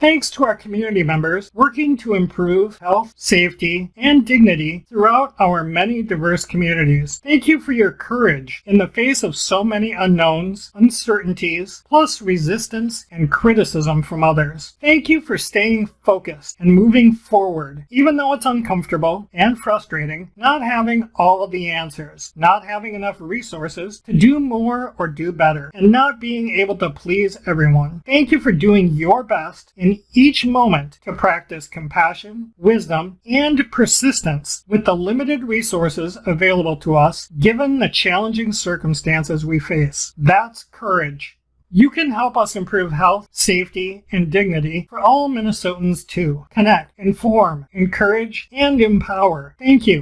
Thanks to our community members working to improve health, safety, and dignity throughout our many diverse communities. Thank you for your courage in the face of so many unknowns, uncertainties, plus resistance and criticism from others. Thank you for staying focused and moving forward, even though it's uncomfortable and frustrating, not having all of the answers, not having enough resources to do more or do better, and not being able to please everyone. Thank you for doing your best in in each moment to practice compassion, wisdom, and persistence with the limited resources available to us given the challenging circumstances we face. That's courage. You can help us improve health, safety, and dignity for all Minnesotans too. Connect, inform, encourage, and empower. Thank you.